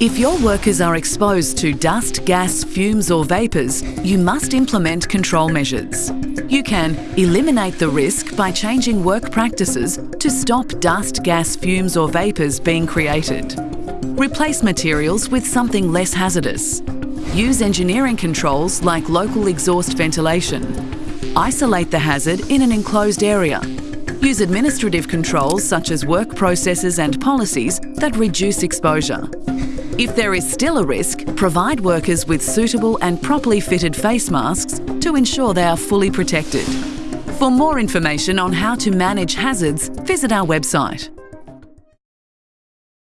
If your workers are exposed to dust, gas, fumes or vapours, you must implement control measures. You can eliminate the risk by changing work practices to stop dust, gas, fumes or vapours being created. Replace materials with something less hazardous. Use engineering controls like local exhaust ventilation. Isolate the hazard in an enclosed area. Use administrative controls such as work processes and policies that reduce exposure. If there is still a risk, provide workers with suitable and properly fitted face masks to ensure they are fully protected. For more information on how to manage hazards, visit our website.